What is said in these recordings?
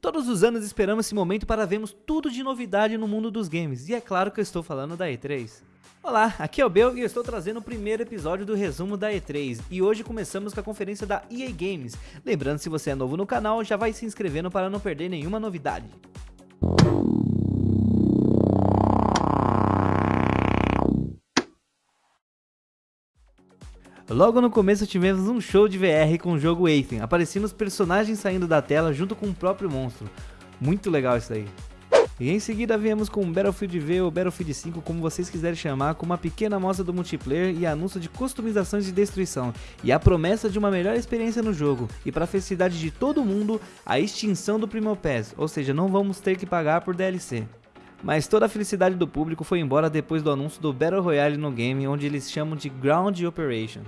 Todos os anos esperamos esse momento para vermos tudo de novidade no mundo dos games, e é claro que eu estou falando da E3. Olá, aqui é o Bel e eu estou trazendo o primeiro episódio do resumo da E3 e hoje começamos com a conferência da EA Games. Lembrando, se você é novo no canal, já vai se inscrevendo para não perder nenhuma novidade. Logo no começo tivemos um show de VR com o jogo Aethen, aparecendo os personagens saindo da tela junto com o próprio monstro. Muito legal isso aí. E em seguida viemos com Battlefield V ou Battlefield 5, como vocês quiserem chamar, com uma pequena amostra do multiplayer e anúncio de customizações de destruição, e a promessa de uma melhor experiência no jogo, e para a felicidade de todo mundo, a extinção do Primo Pass, ou seja, não vamos ter que pagar por DLC. Mas toda a felicidade do público foi embora depois do anúncio do Battle Royale no game, onde eles chamam de Ground Operation.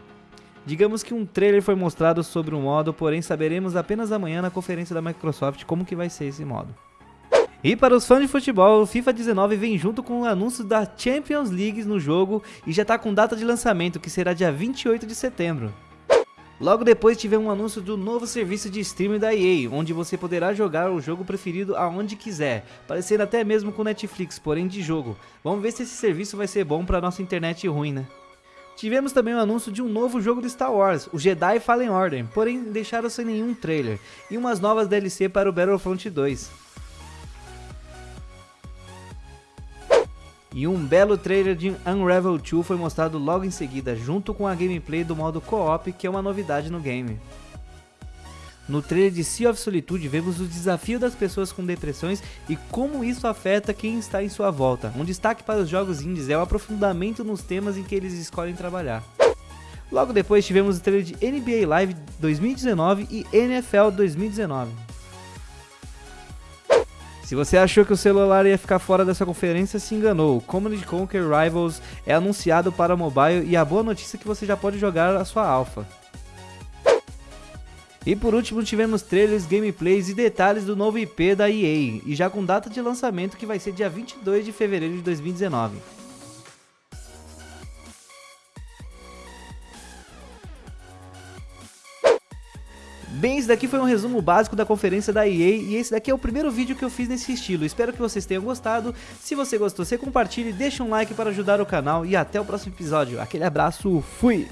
Digamos que um trailer foi mostrado sobre o modo, porém saberemos apenas amanhã na conferência da Microsoft como que vai ser esse modo. E para os fãs de futebol, o FIFA 19 vem junto com o anúncio da Champions League no jogo e já está com data de lançamento, que será dia 28 de setembro. Logo depois tivemos um anúncio do novo serviço de streaming da EA, onde você poderá jogar o jogo preferido aonde quiser, parecendo até mesmo com Netflix, porém de jogo. Vamos ver se esse serviço vai ser bom para nossa internet ruim, né? Tivemos também o anúncio de um novo jogo de Star Wars, o Jedi Fallen Order, porém deixaram sem nenhum trailer, e umas novas DLC para o Battlefront 2. E um belo trailer de Unravel 2 foi mostrado logo em seguida, junto com a gameplay do modo co-op, que é uma novidade no game. No trailer de Sea of Solitude vemos o desafio das pessoas com depressões e como isso afeta quem está em sua volta. Um destaque para os jogos indies é o aprofundamento nos temas em que eles escolhem trabalhar. Logo depois tivemos o trailer de NBA Live 2019 e NFL 2019. Se você achou que o celular ia ficar fora dessa conferência, se enganou. Command Conquer Rivals é anunciado para mobile e a boa notícia é que você já pode jogar a sua alpha. E por último tivemos trailers, gameplays e detalhes do novo IP da EA, e já com data de lançamento que vai ser dia 22 de fevereiro de 2019. Bem, esse daqui foi um resumo básico da conferência da EA e esse daqui é o primeiro vídeo que eu fiz nesse estilo. Espero que vocês tenham gostado. Se você gostou, você compartilhe, deixa um like para ajudar o canal e até o próximo episódio. Aquele abraço, fui!